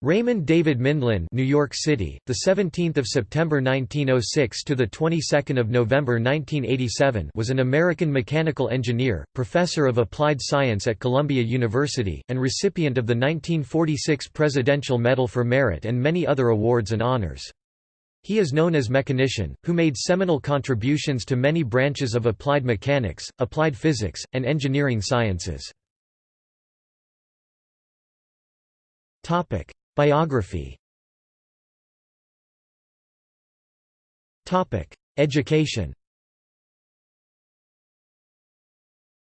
Raymond David Mindlin, New York City, the 17th of September 1906 to the 22nd of November 1987, was an American mechanical engineer, professor of applied science at Columbia University, and recipient of the 1946 Presidential Medal for Merit and many other awards and honors. He is known as mechanician, who made seminal contributions to many branches of applied mechanics, applied physics, and engineering sciences. Topic: Biography Education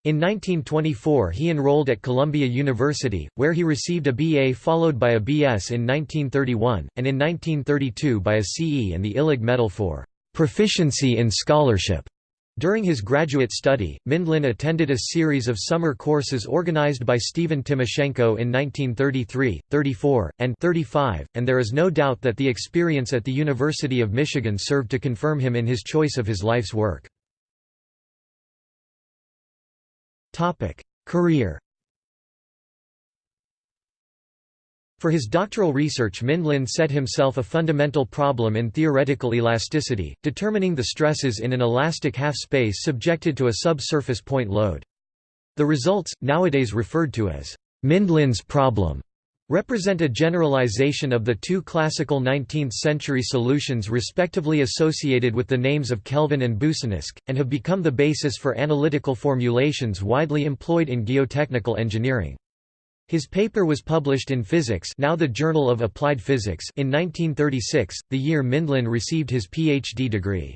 In 1924 he enrolled at Columbia University, where he received a BA followed by a BS in 1931, and in 1932 by a CE and the Illig Medal for "...proficiency in scholarship." During his graduate study, Mindlin attended a series of summer courses organized by Stephen Timoshenko in 1933, 34, and 35, and there is no doubt that the experience at the University of Michigan served to confirm him in his choice of his life's work. Career For his doctoral research Mindlin set himself a fundamental problem in theoretical elasticity, determining the stresses in an elastic half-space subjected to a subsurface point load. The results, nowadays referred to as Mindlin's problem, represent a generalization of the two classical 19th-century solutions respectively associated with the names of Kelvin and Boussinesq, and have become the basis for analytical formulations widely employed in geotechnical engineering. His paper was published in Physics now the Journal of Applied Physics in 1936, the year Mindlin received his Ph.D. degree.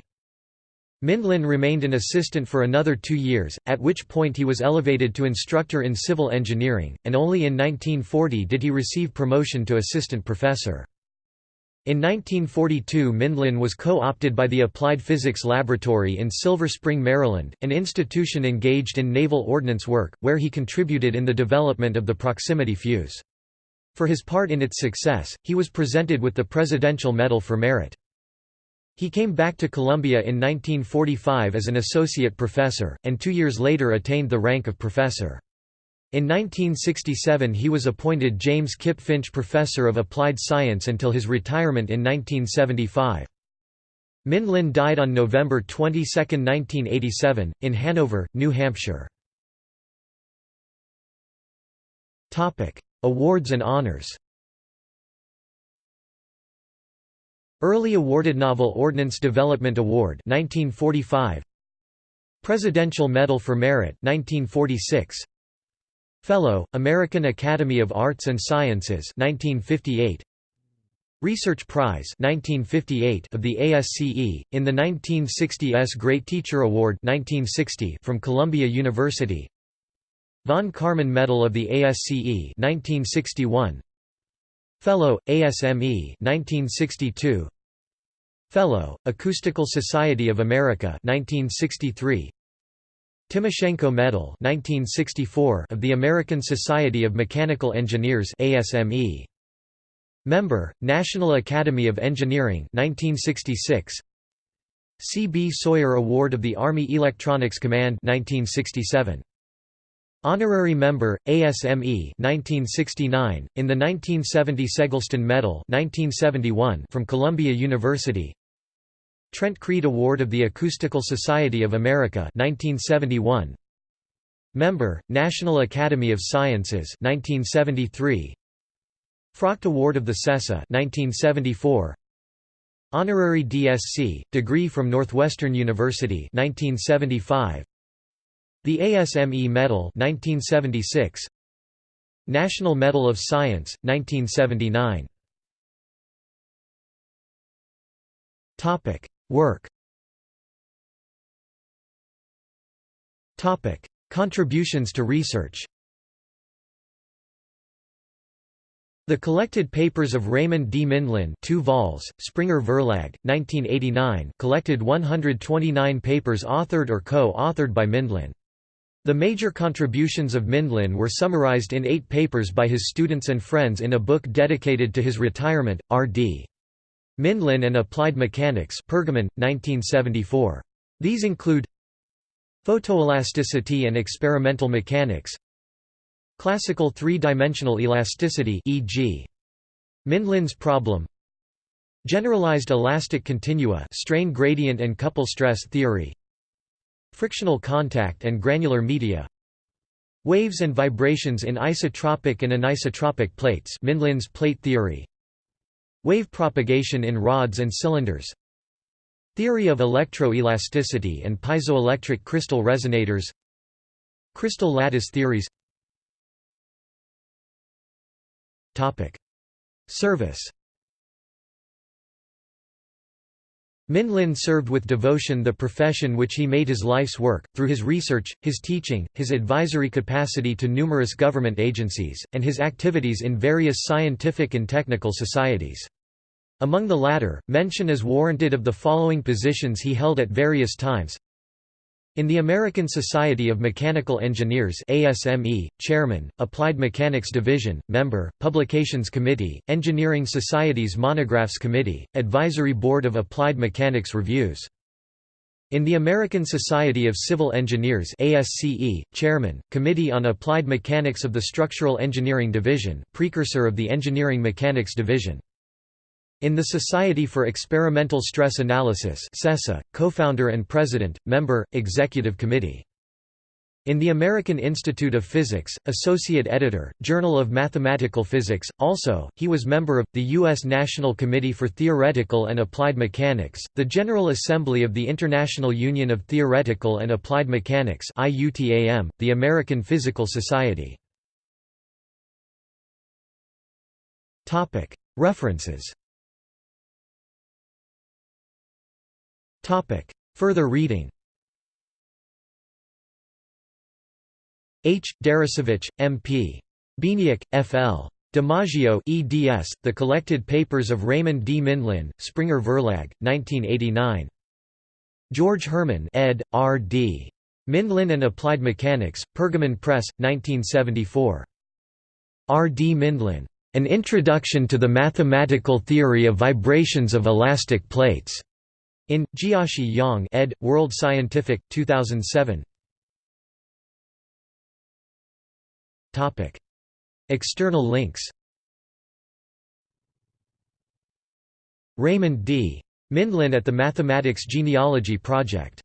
Mindlin remained an assistant for another two years, at which point he was elevated to instructor in civil engineering, and only in 1940 did he receive promotion to assistant professor. In 1942 Mindlin was co-opted by the Applied Physics Laboratory in Silver Spring, Maryland, an institution engaged in naval ordnance work, where he contributed in the development of the proximity fuse. For his part in its success, he was presented with the Presidential Medal for Merit. He came back to Columbia in 1945 as an associate professor, and two years later attained the rank of professor. In 1967 he was appointed James Kip Finch Professor of Applied Science until his retirement in 1975. Mindlin died on November 22, 1987, in Hanover, New Hampshire. Awards and honors Early awarded Naval Ordnance Development Award 1945 Presidential Medal for Merit 1946 Fellow, American Academy of Arts and Sciences 1958. Research Prize 1958 of the ASCE, in the 1960 S Great Teacher Award 1960 from Columbia University. Von Karman Medal of the ASCE 1961 Fellow, ASME 1962 Fellow, Acoustical Society of America 1963 Timoshenko Medal 1964 of the American Society of Mechanical Engineers ASME. Member, National Academy of Engineering 1966 C. B. Sawyer Award of the Army Electronics Command 1967. Honorary Member, ASME 1969, in the 1970 Segelston Medal 1971 from Columbia University Trent Crede Award of the Acoustical Society of America 1971 Member, National Academy of Sciences 1973 Frocht Award of the SESA 1974 Honorary DSc, degree from Northwestern University 1975 The ASME Medal 1976 National Medal of Science 1979 Topic Work Contributions to research The collected papers of Raymond D. Mindlin 2 vols, Springer Verlag, 1989 collected 129 papers authored or co-authored by Mindlin. The major contributions of Mindlin were summarized in eight papers by his students and friends in a book dedicated to his retirement, R.D. Mindlin and Applied Mechanics Pergamon, 1974. These include Photoelasticity and experimental mechanics Classical three-dimensional elasticity e.g. Mindlin's problem Generalized elastic continua strain gradient and couple stress theory Frictional contact and granular media Waves and vibrations in isotropic and anisotropic plates Mindlin's plate theory Wave propagation in rods and cylinders Theory of electroelasticity and piezoelectric crystal resonators Crystal lattice theories Topic. Service Mindlin served with devotion the profession which he made his life's work, through his research, his teaching, his advisory capacity to numerous government agencies, and his activities in various scientific and technical societies. Among the latter, mention is warranted of the following positions he held at various times in the American Society of Mechanical Engineers ASME, Chairman, Applied Mechanics Division, Member, Publications Committee, Engineering Society's Monographs Committee, Advisory Board of Applied Mechanics Reviews. In the American Society of Civil Engineers ASCE, Chairman, Committee on Applied Mechanics of the Structural Engineering Division precursor of the Engineering Mechanics Division. In the Society for Experimental Stress Analysis co-founder and president, member, executive committee. In the American Institute of Physics, associate editor, Journal of Mathematical Physics. Also, he was member of the U.S. National Committee for Theoretical and Applied Mechanics, the General Assembly of the International Union of Theoretical and Applied Mechanics (IUTAM), the American Physical Society. Topic: References. Topic. Further reading H. Deresiewicz, M.P. Bieniek, F.L. DiMaggio eds, The Collected Papers of Raymond D. Mindlin, Springer Verlag, 1989. George Herrmann ed., R.D. Mindlin and Applied Mechanics, Pergamon Press, 1974. R. D. Mindlin. An Introduction to the Mathematical Theory of Vibrations of Elastic Plates. In, Jiashi Yang ed., World Scientific, 2007 External links Raymond D. Mindlin at the Mathematics Genealogy Project